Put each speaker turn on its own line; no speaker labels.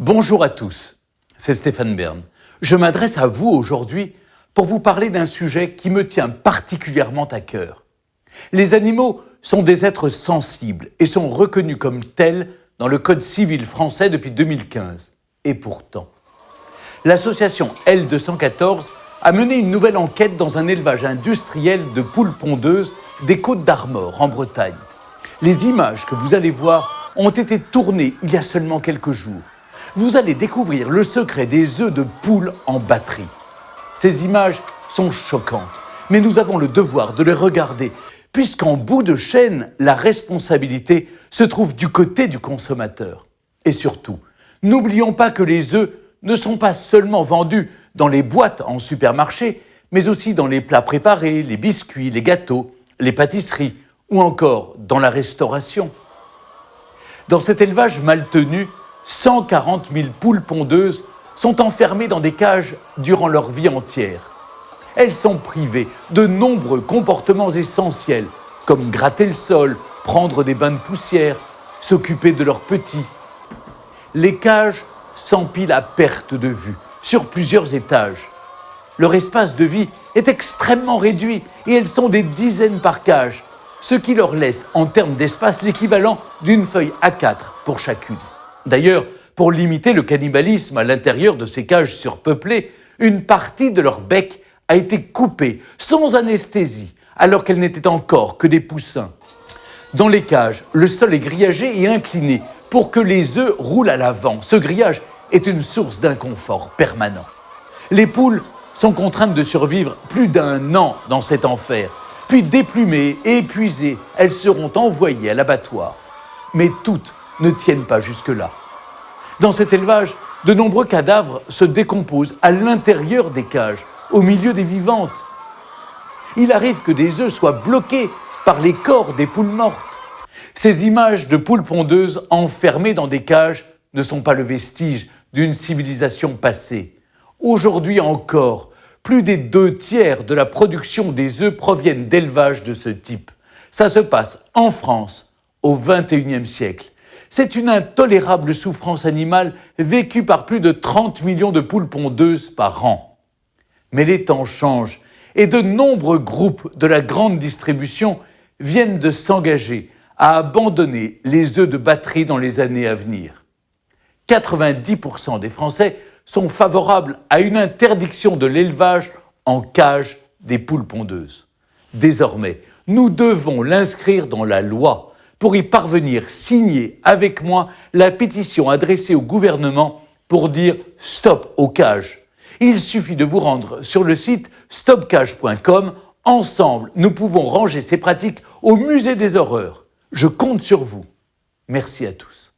Bonjour à tous, c'est Stéphane Bern. Je m'adresse à vous aujourd'hui pour vous parler d'un sujet qui me tient particulièrement à cœur. Les animaux sont des êtres sensibles et sont reconnus comme tels dans le Code civil français depuis 2015. Et pourtant, l'association L214 a mené une nouvelle enquête dans un élevage industriel de poules pondeuses des Côtes d'Armor en Bretagne. Les images que vous allez voir ont été tournées il y a seulement quelques jours vous allez découvrir le secret des œufs de poule en batterie. Ces images sont choquantes, mais nous avons le devoir de les regarder, puisqu'en bout de chaîne, la responsabilité se trouve du côté du consommateur. Et surtout, n'oublions pas que les œufs ne sont pas seulement vendus dans les boîtes en supermarché, mais aussi dans les plats préparés, les biscuits, les gâteaux, les pâtisseries ou encore dans la restauration. Dans cet élevage mal tenu, 140 000 poules pondeuses sont enfermées dans des cages durant leur vie entière. Elles sont privées de nombreux comportements essentiels, comme gratter le sol, prendre des bains de poussière, s'occuper de leurs petits. Les cages s'empilent à perte de vue, sur plusieurs étages. Leur espace de vie est extrêmement réduit et elles sont des dizaines par cage, ce qui leur laisse en termes d'espace l'équivalent d'une feuille A4 pour chacune. D'ailleurs, pour limiter le cannibalisme à l'intérieur de ces cages surpeuplées, une partie de leur bec a été coupée sans anesthésie, alors qu'elles n'étaient encore que des poussins. Dans les cages, le sol est grillagé et incliné pour que les œufs roulent à l'avant. Ce grillage est une source d'inconfort permanent. Les poules sont contraintes de survivre plus d'un an dans cet enfer. Puis déplumées et épuisées, elles seront envoyées à l'abattoir. Mais toutes ne tiennent pas jusque-là. Dans cet élevage, de nombreux cadavres se décomposent à l'intérieur des cages, au milieu des vivantes. Il arrive que des œufs soient bloqués par les corps des poules mortes. Ces images de poules pondeuses enfermées dans des cages ne sont pas le vestige d'une civilisation passée. Aujourd'hui encore, plus des deux tiers de la production des œufs proviennent d'élevages de ce type. Ça se passe en France au XXIe siècle. C'est une intolérable souffrance animale vécue par plus de 30 millions de poules pondeuses par an. Mais les temps changent et de nombreux groupes de la grande distribution viennent de s'engager à abandonner les œufs de batterie dans les années à venir. 90% des Français sont favorables à une interdiction de l'élevage en cage des poules pondeuses. Désormais, nous devons l'inscrire dans la loi pour y parvenir, signer avec moi la pétition adressée au gouvernement pour dire stop aux cages. Il suffit de vous rendre sur le site stopcage.com. Ensemble, nous pouvons ranger ces pratiques au musée des horreurs. Je compte sur vous. Merci à tous.